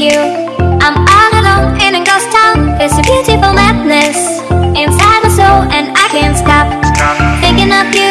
you. I'm all alone in a ghost town. It's a beautiful madness Inside my soul and I can't stop. Thinking of you